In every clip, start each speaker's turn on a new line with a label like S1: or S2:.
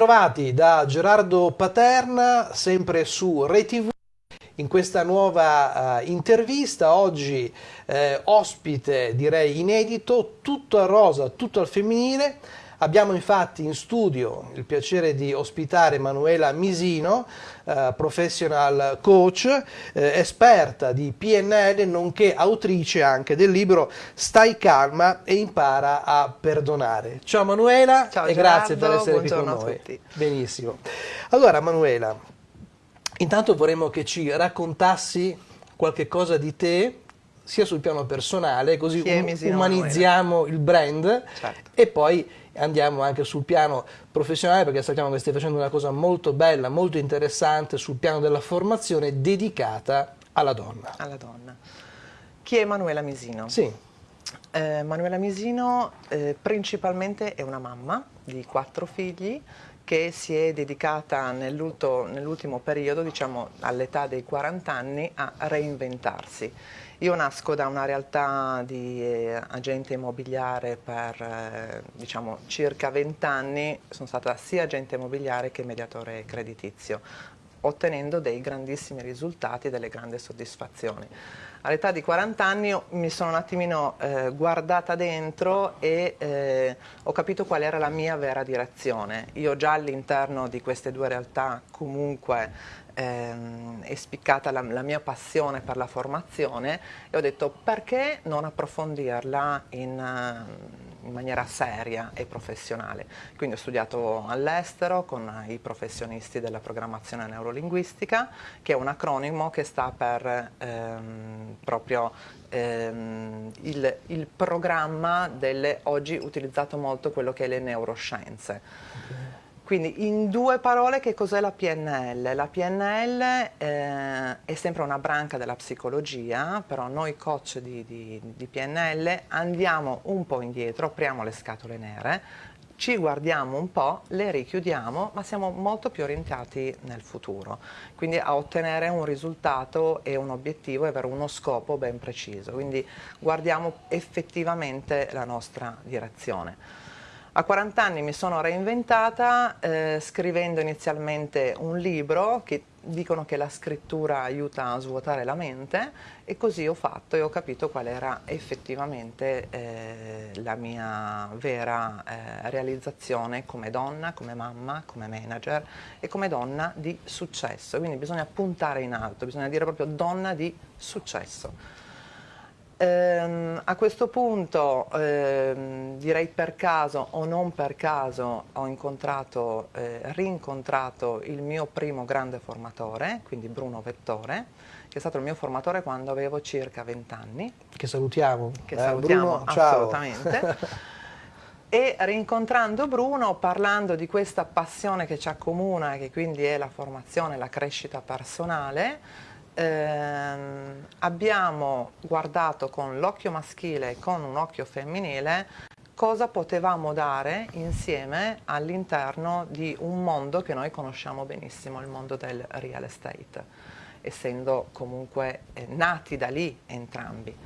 S1: Bentrovati da Gerardo Paterna, sempre su ReTV. In questa nuova uh, intervista, oggi eh, ospite direi inedito, tutto a rosa, tutto al femminile. Abbiamo infatti in studio il piacere di ospitare Manuela Misino, eh, professional coach, eh, esperta di PNL, nonché autrice anche del libro Stai calma e impara a perdonare. Ciao Manuela
S2: Ciao,
S1: e
S2: Gerardo,
S1: grazie per essere qui con noi. Benissimo. Allora Manuela, intanto vorremmo che ci raccontassi qualche cosa di te, sia sul piano personale, così um, umanizziamo il brand certo. e poi andiamo anche sul piano professionale perché sappiamo che stai facendo una cosa molto bella, molto interessante sul piano della formazione dedicata alla donna.
S2: Alla donna. Chi è Manuela Misino?
S1: Sì.
S2: Eh, Manuela Misino eh, principalmente è una mamma di quattro figli che si è dedicata nell'ultimo periodo, diciamo all'età dei 40 anni, a reinventarsi io nasco da una realtà di eh, agente immobiliare per eh, diciamo, circa 20 anni, sono stata sia agente immobiliare che mediatore creditizio, ottenendo dei grandissimi risultati e delle grandi soddisfazioni. All'età di 40 anni mi sono un attimino eh, guardata dentro e eh, ho capito qual era la mia vera direzione. Io già all'interno di queste due realtà comunque ehm, è spiccata la, la, mia passione per la formazione e ho detto perché non approfondirla in, uh, in maniera seria e professionale. Quindi ho studiato all'estero con i professionisti della programmazione neurolinguistica, che è un acronimo che sta per ehm, proprio ehm, il, il, programma delle, oggi utilizzato molto quello che è le neuroscienze. Okay. Quindi in due parole che cos'è la PNL? La PNL eh, è sempre una branca della psicologia, però noi coach di, di, di PNL andiamo un po' indietro, apriamo le scatole nere, ci guardiamo un po', le richiudiamo, ma siamo molto più orientati nel futuro, quindi a ottenere un risultato e un obiettivo e avere uno scopo ben preciso, quindi guardiamo effettivamente la nostra direzione. A 40 anni mi sono reinventata eh, scrivendo inizialmente un libro che dicono che la scrittura aiuta a svuotare la mente e così ho fatto e ho capito qual era effettivamente eh, la mia vera eh, realizzazione come donna, come mamma, come manager e come donna di successo. Quindi bisogna puntare in alto, bisogna dire proprio donna di successo. Ehm, a questo punto, ehm, direi per caso o non per caso, ho incontrato, eh, rincontrato il mio primo grande formatore, quindi Bruno Vettore, che è stato il mio formatore quando avevo circa 20 anni.
S1: Che salutiamo.
S2: Che eh, salutiamo Bruno, assolutamente. e rincontrando Bruno, parlando di questa passione che ci accomuna, che quindi è la formazione, la crescita personale, ehm, abbiamo guardato con l'occhio maschile e con un occhio femminile cosa potevamo dare insieme all'interno di un mondo che noi conosciamo benissimo, il mondo del real estate, essendo comunque eh, nati da lì entrambi.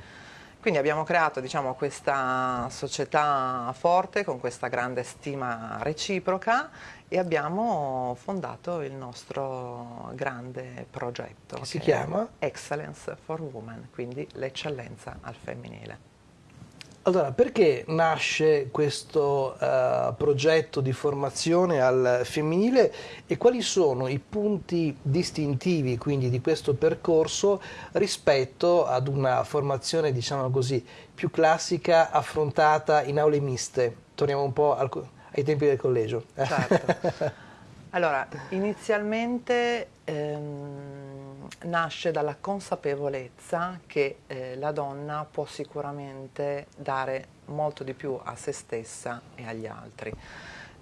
S2: Quindi abbiamo creato diciamo, questa società forte con questa grande stima reciproca e abbiamo fondato il nostro grande progetto.
S1: Che si chiama?
S2: Excellence for Women, quindi l'eccellenza al femminile.
S1: Allora, perché nasce questo uh, progetto di formazione al femminile e quali sono i punti distintivi quindi di questo percorso rispetto ad una formazione, diciamo così, più classica affrontata in aule miste? Torniamo un po' al, ai tempi del collegio.
S2: Certo. Allora, inizialmente ehm, nasce dalla consapevolezza che eh, la donna può sicuramente dare molto di più a se stessa e agli altri,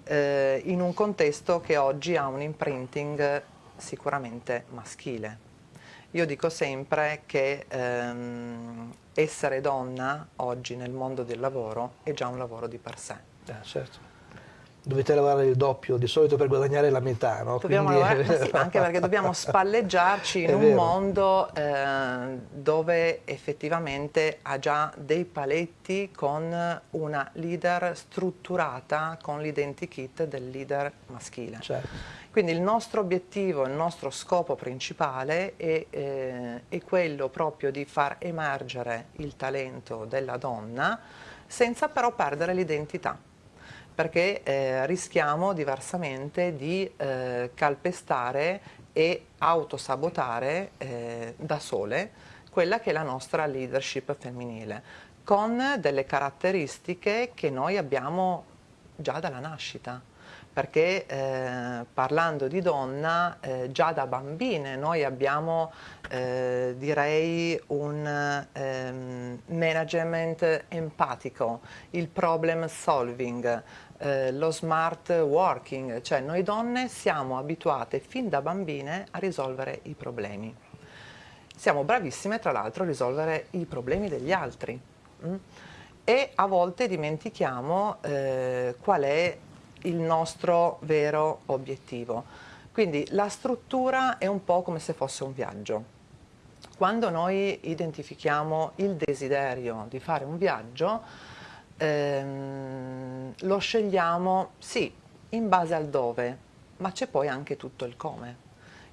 S2: eh, in un contesto che oggi ha un imprinting sicuramente maschile. Io dico sempre che ehm, essere donna oggi nel mondo del lavoro è già un lavoro di per sé.
S1: Eh, certo dovete lavorare il doppio di solito per guadagnare la metà, no?
S2: Dobbiamo Quindi... lavorare, sì, anche perché dobbiamo spalleggiarci in un vero. mondo eh, dove effettivamente ha già dei paletti con una leader strutturata con l'identikit del leader maschile. Certo. Quindi il nostro obiettivo, il nostro scopo principale è, eh, è quello proprio di far emergere il talento della donna senza però perdere l'identità perché eh, rischiamo diversamente di eh, calpestare e autosabotare eh, da sole quella che è la nostra leadership femminile, con delle caratteristiche che noi abbiamo già dalla nascita perché eh, parlando di donna eh, già da bambine noi abbiamo eh, direi un ehm, management empatico, il problem solving, eh, lo smart working, cioè noi donne siamo abituate fin da bambine a risolvere i problemi. Siamo bravissime tra l'altro a risolvere i problemi degli altri. Mm? E a volte dimentichiamo eh, qual è il nostro vero obiettivo. Quindi la struttura è un po' come se fosse un viaggio. Quando noi identifichiamo il desiderio di fare un viaggio, ehm, lo scegliamo, sì, in base al dove, ma c'è poi anche tutto il come.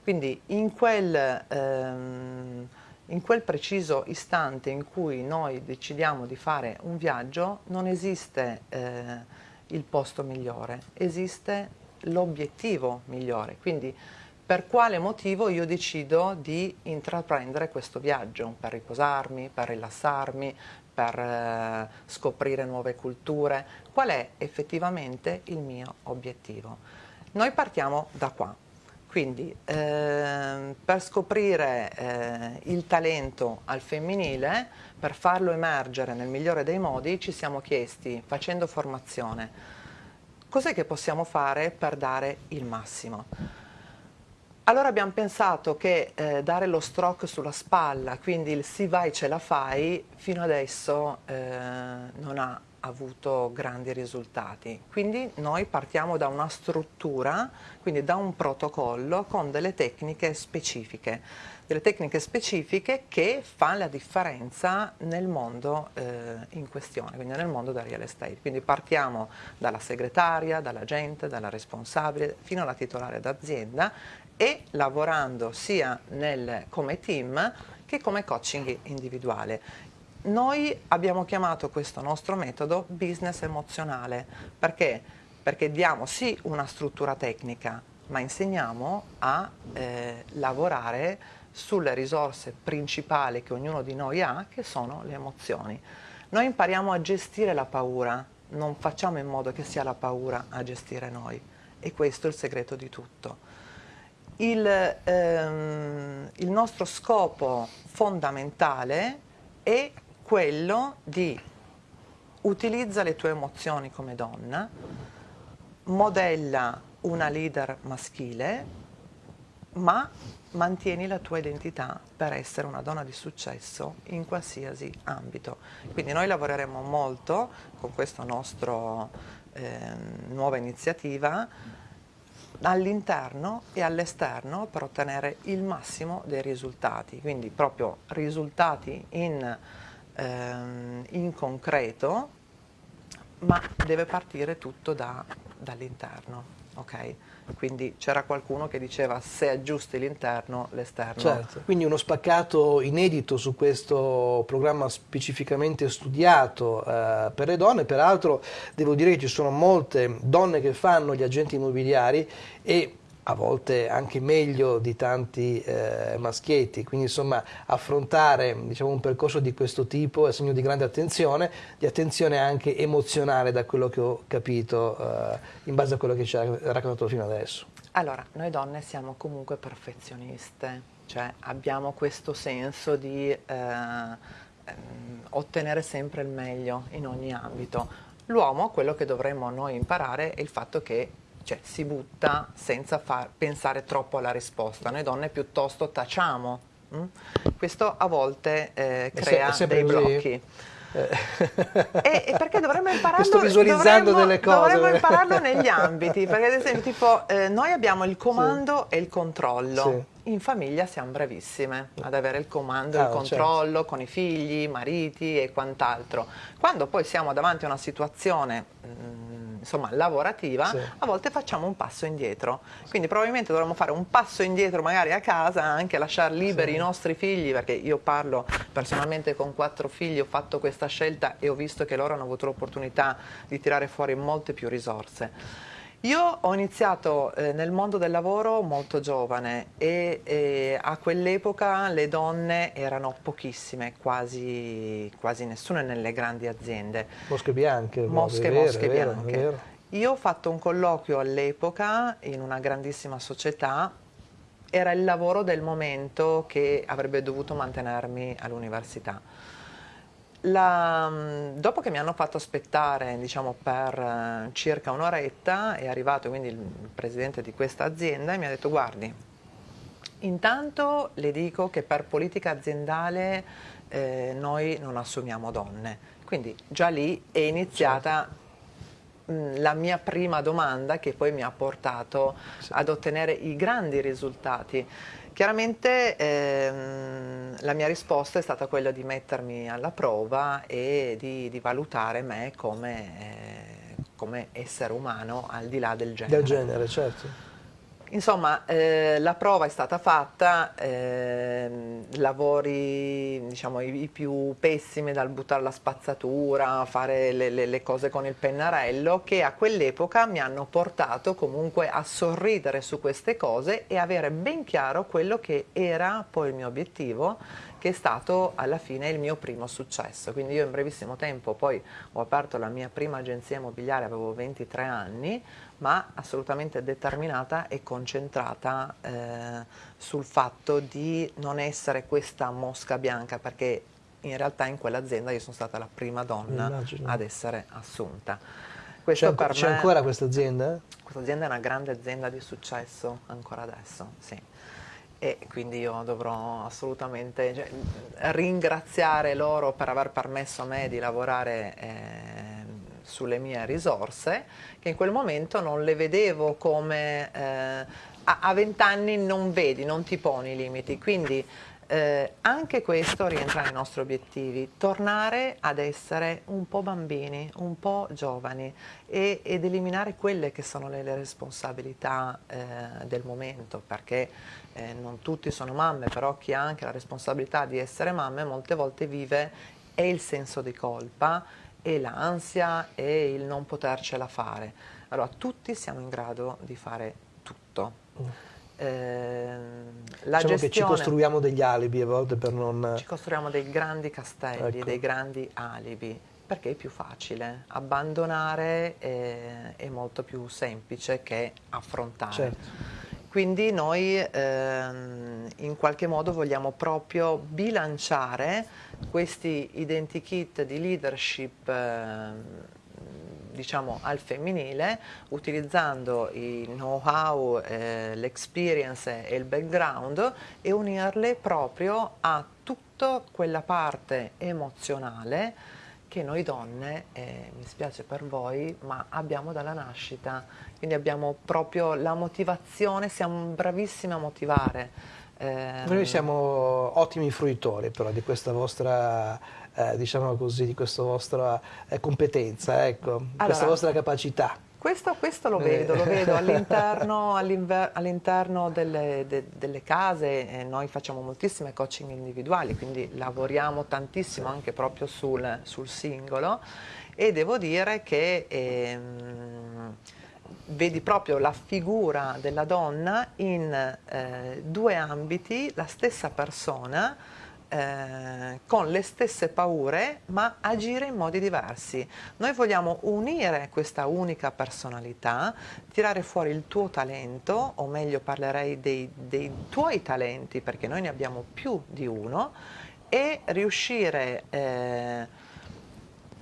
S2: Quindi in quel, ehm, in quel preciso istante in cui noi decidiamo di fare un viaggio, non esiste... Eh, il posto migliore, esiste l'obiettivo migliore. Quindi per quale motivo io decido di intraprendere questo viaggio? Per riposarmi, per rilassarmi, per eh, scoprire nuove culture? Qual è effettivamente il mio obiettivo? Noi partiamo da qua. Quindi eh, per scoprire eh, il talento al femminile, per farlo emergere nel migliore dei modi, ci siamo chiesti, facendo formazione, cos'è che possiamo fare per dare il massimo? Allora abbiamo pensato che eh, dare lo stroke sulla spalla, quindi il si vai ce la fai, fino adesso eh, non ha avuto grandi risultati. Quindi noi partiamo da una struttura, quindi da un protocollo con delle tecniche specifiche, delle tecniche specifiche che fanno la differenza nel mondo eh, in questione, quindi nel mondo del real estate. Quindi partiamo dalla segretaria, dall'agente, dalla responsabile, fino alla titolare d'azienda e lavorando sia nel, come team che come coaching individuale. Noi abbiamo chiamato questo nostro metodo business emozionale, perché? Perché diamo sì una struttura tecnica, ma insegniamo a eh, lavorare sulle risorse principali che ognuno di noi ha, che sono le emozioni. Noi impariamo a gestire la paura, non facciamo in modo che sia la paura a gestire noi e questo è il segreto di tutto. Il, ehm, il nostro scopo fondamentale è quello di utilizza le tue emozioni come donna, modella una leader maschile, ma mantieni la tua identità per essere una donna di successo in qualsiasi ambito. Quindi noi lavoreremo molto con questa nostra eh, nuova iniziativa all'interno e all'esterno per ottenere il massimo dei risultati, quindi proprio risultati in ehm, in concreto, ma deve partire tutto da, dall'interno. Okay? Quindi c'era qualcuno che diceva se aggiusti l'interno, l'esterno.
S1: Certo, quindi uno spaccato inedito su questo programma specificamente studiato eh, per le donne, peraltro devo dire che ci sono molte donne che fanno gli agenti immobiliari e a volte anche meglio di tanti eh, maschietti, quindi insomma affrontare diciamo, un percorso di questo tipo è segno di grande attenzione, di attenzione anche emozionale da quello che ho capito eh, in base a quello che ci ha raccontato fino adesso.
S2: Allora, noi donne siamo comunque perfezioniste, cioè abbiamo questo senso di eh, ehm, ottenere sempre il meglio in ogni ambito. L'uomo, quello che dovremmo noi imparare è il fatto che cioè si butta senza far pensare troppo alla risposta. Noi donne piuttosto tacciamo. Hm? Questo a volte eh, crea dei blocchi. e, e, perché dovremmo impararlo,
S1: sto visualizzando
S2: dovremmo,
S1: delle cose.
S2: Dovremmo impararlo negli ambiti, perché ad esempio tipo, eh, noi abbiamo il comando sì. e il controllo. Sì. In famiglia siamo bravissime ad avere il comando e ah, il certo. controllo certo. con i figli, i mariti e quant'altro. Quando poi siamo davanti a una situazione mh, mm, insomma, lavorativa, sì. a volte facciamo un passo indietro. Quindi probabilmente dovremmo fare un passo indietro magari a casa, anche lasciare liberi sì. i nostri figli, perché io parlo personalmente con quattro figli, ho fatto questa scelta e ho visto che loro hanno avuto l'opportunità di tirare fuori molte più risorse. Io ho iniziato eh, nel mondo del lavoro molto giovane e, e a quell'epoca le donne erano pochissime, quasi, quasi nessuna nelle grandi aziende.
S1: Mosche bianche.
S2: Mosche, vero, mosche vero, bianche. Vero. Io ho fatto un colloquio all'epoca in una grandissima società, era il lavoro del momento che avrebbe dovuto mantenermi all'università la, mm, dopo che mi hanno fatto aspettare diciamo, per uh, circa un'oretta è arrivato quindi il presidente di questa azienda e mi ha detto guardi, intanto le dico che per politica aziendale eh, noi non assumiamo donne, quindi già lì è iniziata certo. mh, mm, la mia prima domanda che poi mi ha portato sì. ad ottenere i grandi risultati. Chiaramente ehm, la mia risposta è stata quella di mettermi alla prova e di, di valutare me come, eh, come, essere umano al di là del genere.
S1: Del genere, certo.
S2: Insomma, eh, la prova è stata fatta, eh, lavori diciamo, i, i, più pessimi dal buttare la spazzatura, fare le, le, le cose con il pennarello, che a quell'epoca mi hanno portato comunque a sorridere su queste cose e avere ben chiaro quello che era poi il mio obiettivo che è stato alla fine il mio primo successo. Quindi io in brevissimo tempo poi ho aperto la mia prima agenzia immobiliare, avevo 23 anni, ma assolutamente determinata e concentrata eh, sul fatto di non essere questa mosca bianca, perché in realtà in quell'azienda io sono stata la prima donna Immagino. ad essere assunta.
S1: C'è, ancora questa azienda?
S2: Questa azienda è una grande azienda di successo ancora adesso, sì e quindi io dovrò assolutamente cioè, ringraziare loro per aver permesso a me di lavorare eh, sulle mie risorse che in quel momento non le vedevo come eh, a vent'anni non vedi, non ti poni i limiti. Quindi eh, anche questo rientra nei nostri obiettivi, tornare ad essere un po' bambini, un po' giovani e, ed eliminare quelle che sono le, le responsabilità eh, del momento, perché eh, non tutti sono mamme, però chi ha anche la responsabilità di essere mamme molte volte vive e il senso di colpa e l'ansia e il non potercela fare. Allora tutti siamo in grado di fare tutto. Mm.
S1: Eh, la diciamo gestione, che ci costruiamo degli alibi a volte per non...
S2: Ci costruiamo dei grandi castelli, ecco. dei grandi alibi, perché è più facile. Abbandonare è, è molto più semplice che affrontare. Certo. Quindi noi ehm, in qualche modo vogliamo proprio bilanciare questi identikit di leadership eh, diciamo, al femminile utilizzando il know-how, eh, l'experience e il background e unirle proprio a tutta quella parte emozionale che noi donne, eh, mi spiace per voi, ma abbiamo dalla nascita, quindi abbiamo proprio la motivazione, siamo bravissime a motivare.
S1: Noi siamo ottimi fruitori però di questa vostra eh, diciamo così, di questa vostra eh, competenza, ecco, allora, questa vostra capacità.
S2: Questo, questo, lo vedo, lo vedo all'interno all delle, de, delle, case, eh, noi facciamo moltissime coaching individuali, quindi lavoriamo tantissimo anche proprio sul, sul singolo e devo dire che ehm, vedi proprio la figura della donna in eh, due ambiti, la stessa persona, eh, con le stesse paure ma agire in modi diversi. Noi vogliamo unire questa unica personalità, tirare fuori il tuo talento, o meglio parlerei dei, dei tuoi talenti perché noi ne abbiamo più di uno, e riuscire eh,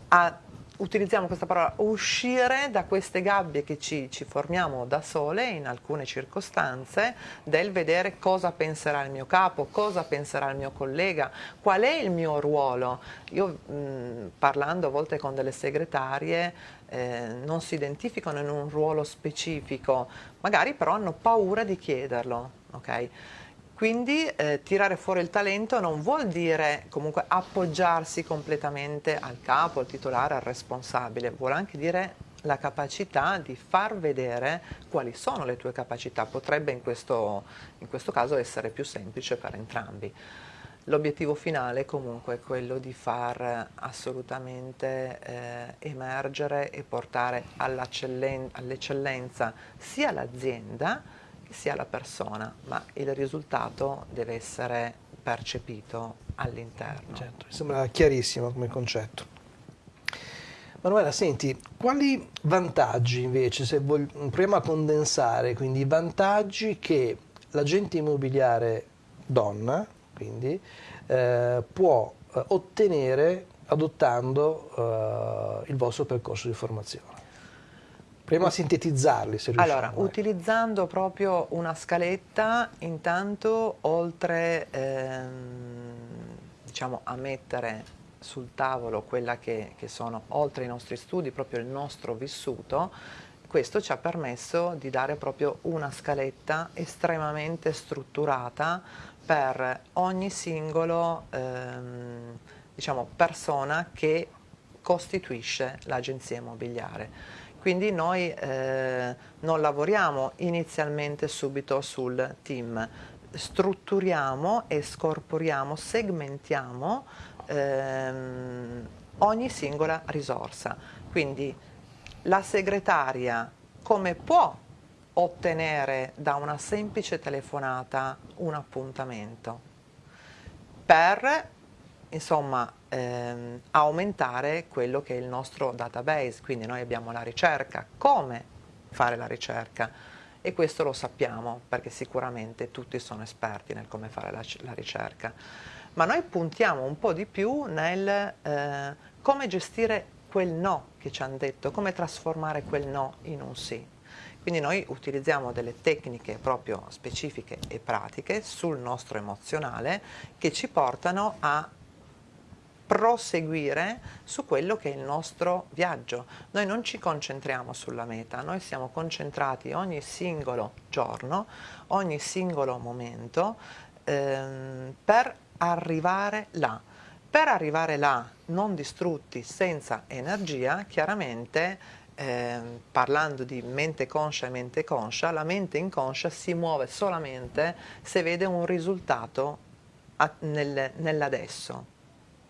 S2: a utilizziamo questa parola, uscire da queste gabbie che ci, ci, formiamo da sole in alcune circostanze del vedere cosa penserà il mio capo, cosa penserà il mio collega, qual è il mio ruolo. Io mh, parlando a volte con delle segretarie eh, non si identificano in un ruolo specifico, magari però hanno paura di chiederlo. Okay? Quindi eh, tirare fuori il talento non vuol dire comunque appoggiarsi completamente al capo, al titolare, al responsabile, vuole anche dire la capacità di far vedere quali sono le tue capacità, potrebbe in questo, in questo caso essere più semplice per entrambi. L'obiettivo finale comunque è quello di far assolutamente eh, emergere e portare all'eccellenza sia l'azienda sia la persona, ma il risultato deve essere percepito all'interno.
S1: Certo, mi sembra chiarissimo come concetto. Manuela, senti, quali vantaggi invece, se proviamo a condensare, quindi i vantaggi che l'agente immobiliare donna, quindi, eh, può eh, ottenere adottando eh, il vostro percorso di formazione? Proviamo a sintetizzarli se riusciamo.
S2: Allora, utilizzando proprio una scaletta, intanto oltre ehm, diciamo, a mettere sul tavolo quella che, che sono, oltre ai nostri studi, proprio il nostro vissuto, questo ci ha permesso di dare proprio una scaletta estremamente strutturata per ogni singolo ehm, diciamo, persona che costituisce l'agenzia immobiliare. Quindi noi eh, non lavoriamo inizialmente subito sul team, strutturiamo e scorporiamo, segmentiamo ehm, ogni singola risorsa. Quindi la segretaria come può ottenere da una semplice telefonata un appuntamento per insomma ehm, aumentare quello che è il nostro database, quindi noi abbiamo la ricerca, come fare la ricerca. E questo lo sappiamo perché sicuramente tutti sono esperti nel come fare la, la ricerca, ma noi puntiamo un po' di più nel eh, come gestire quel no che ci hanno detto, come trasformare quel no in un sì. Quindi noi utilizziamo delle tecniche proprio specifiche e pratiche sul nostro emozionale che ci portano a proseguire su quello che è il nostro viaggio. Noi non ci concentriamo sulla meta, noi siamo concentrati ogni singolo giorno, ogni singolo momento ehm, per arrivare là. Per arrivare là, non distrutti, senza energia, chiaramente eh, parlando di mente conscia e mente conscia, la mente inconscia si muove solamente se vede un risultato nel, nell'adesso.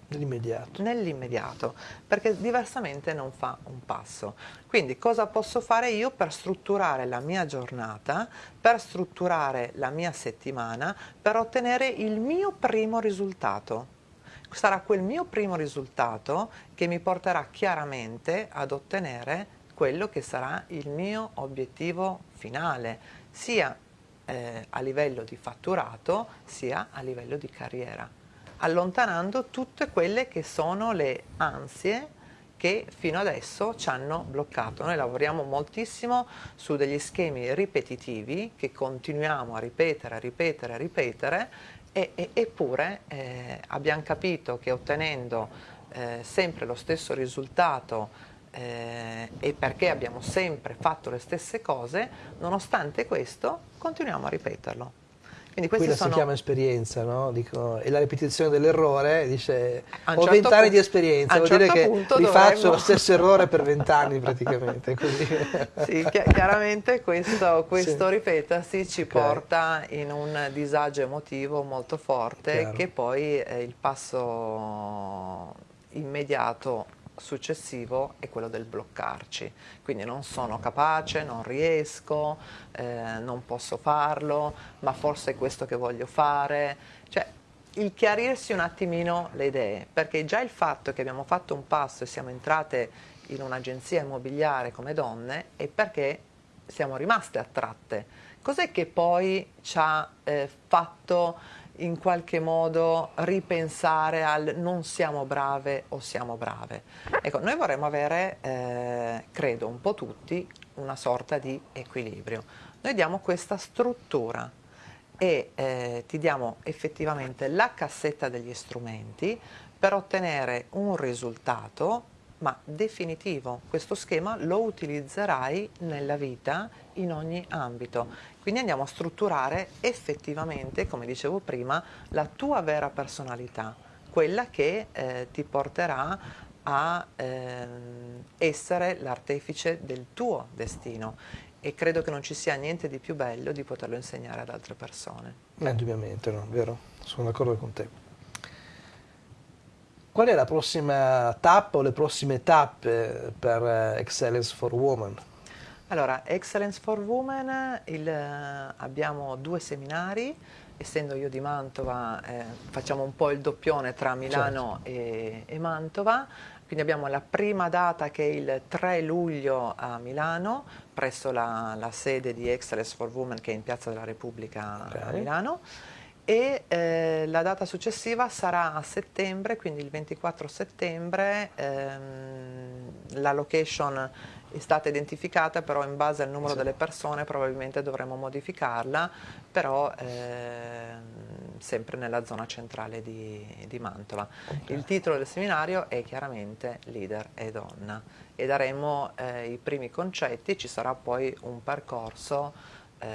S1: Nell'immediato.
S2: Nell'immediato, perché diversamente non fa un passo. Quindi cosa posso fare io per strutturare la mia giornata, per strutturare la mia settimana, per ottenere il mio primo risultato? Sarà quel mio primo risultato che mi porterà chiaramente ad ottenere quello che sarà il mio obiettivo finale, sia eh, a livello di fatturato sia a livello di carriera allontanando tutte quelle che sono le ansie che fino adesso ci hanno bloccato. Noi lavoriamo moltissimo su degli schemi ripetitivi che continuiamo a ripetere, a ripetere, a ripetere e, e, eppure eh, abbiamo capito che ottenendo eh, sempre lo stesso risultato eh, e perché abbiamo sempre fatto le stesse cose, nonostante questo continuiamo a ripeterlo.
S1: Quindi Quella sono... si chiama esperienza, no? Dico, e la ripetizione dell'errore dice ho certo vent'anni di esperienza, vuol certo dire che rifaccio dovremmo... lo stesso errore per vent'anni praticamente.
S2: sì, chiaramente questo, questo sì. ripetersi ci okay. porta in un disagio emotivo molto forte Chiaro. che poi è il passo immediato successivo è quello del bloccarci, quindi non sono capace, non riesco, eh, non posso farlo, ma forse è questo che voglio fare, cioè il chiarirsi un attimino le idee, perché già il fatto che abbiamo fatto un passo e siamo entrate in un'agenzia immobiliare come donne è perché siamo rimaste attratte. Cos'è che poi ci ha eh, fatto in qualche modo ripensare al non siamo brave o siamo brave. Ecco, noi vorremmo avere, eh, credo un po' tutti, una sorta di equilibrio. Noi diamo questa struttura e eh, ti diamo effettivamente la cassetta degli strumenti per ottenere un risultato ma definitivo. Questo schema lo utilizzerai nella vita in ogni ambito. Quindi andiamo a strutturare effettivamente, come dicevo prima, la tua vera personalità, quella che eh, ti porterà a eh, essere l'artefice del tuo destino e credo che non ci sia niente di più bello di poterlo insegnare ad altre persone.
S1: Indubbiamente, no, vero? Sono d'accordo con te. Qual è la prossima tappa o le prossime tappe per eh, Excellence for Women?
S2: Allora, Excellence for Women, il, eh, abbiamo due seminari, essendo io di Mantova eh, facciamo un po' il doppione tra Milano certo. e, e, Mantova, quindi abbiamo la prima data che è il 3 luglio a Milano, presso la, la sede di Excellence for Women che è in Piazza della Repubblica okay. a Milano, e eh, la data successiva sarà a settembre, quindi il 24 settembre, ehm, la location è stata identificata, però in base al numero sì. delle persone probabilmente dovremo modificarla, però ehm, sempre nella zona centrale di, di Mantova. Okay. Il titolo del seminario è chiaramente Leader e Donna e daremo eh, i primi concetti, ci sarà poi un percorso eh,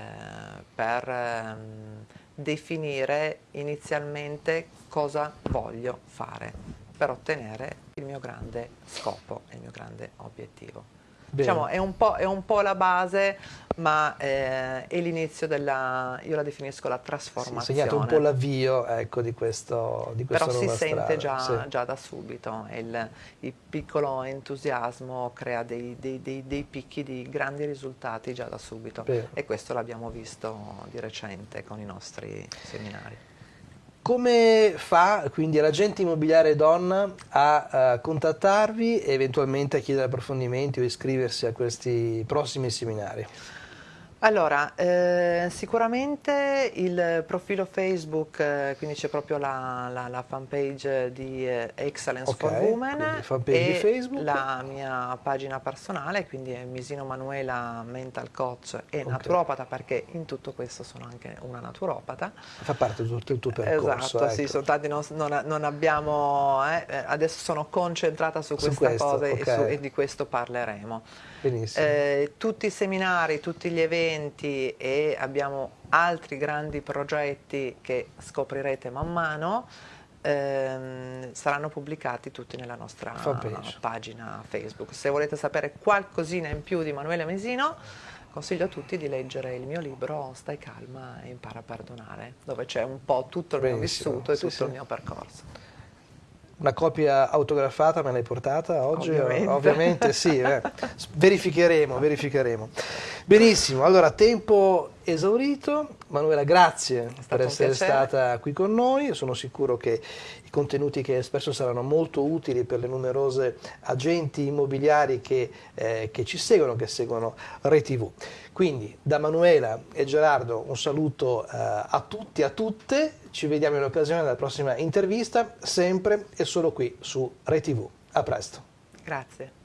S2: per... Ehm, definire inizialmente cosa voglio fare per ottenere il mio grande scopo e il mio grande obiettivo. Diciamo, è, un è, un po', la base, ma eh, è l'inizio della, io la definisco la trasformazione. Sì,
S1: segnato un po' l'avvio ecco, di questo di
S2: Però si
S1: sente
S2: già, sì. già, da subito, il, il, piccolo entusiasmo crea dei, dei, dei, dei, picchi di grandi risultati già da subito Bene. e questo l'abbiamo visto di recente con i nostri seminari.
S1: Come fa quindi l'agente immobiliare donna a, a contattarvi e eventualmente a chiedere approfondimenti o iscriversi a questi prossimi seminari?
S2: Allora, eh, sicuramente il profilo Facebook, eh, quindi c'è proprio la, la, la fanpage di eh, Excellence okay, for Women e la mia pagina personale, quindi è Misino Manuela Mental Coach e okay. naturopata perché in tutto questo sono anche una naturopata.
S1: Fa parte di tutto il tuo percorso.
S2: Esatto, ecco. sì, soltanto non, non, non abbiamo, eh, eh, adesso sono concentrata su questa su questo, cosa okay. e, su, e di questo parleremo. Eh, tutti i seminari, tutti gli eventi e abbiamo altri grandi progetti che scoprirete man mano ehm, saranno pubblicati tutti nella nostra Fanpage. pagina Facebook. Se volete sapere qualcosina in più di Manuele Mesino consiglio a tutti di leggere il mio libro Stai calma e impara a perdonare, dove c'è un po' tutto il Benissimo. mio vissuto e sì, tutto sì. il mio percorso.
S1: Una copia autografata me l'hai portata oggi?
S2: Ovviamente,
S1: Ovviamente sì, eh. verificheremo, verificheremo. Benissimo, allora tempo esaurito. Manuela, grazie per essere stata qui con noi. Sono sicuro che i contenuti che hai espresso saranno molto utili per le numerose agenti immobiliari che, eh, che ci seguono, che seguono ReTV. Quindi da Manuela e Gerardo un saluto eh, a tutti e a tutte. Ci vediamo in occasione della prossima intervista, sempre e solo qui su ReTV. A presto.
S2: Grazie.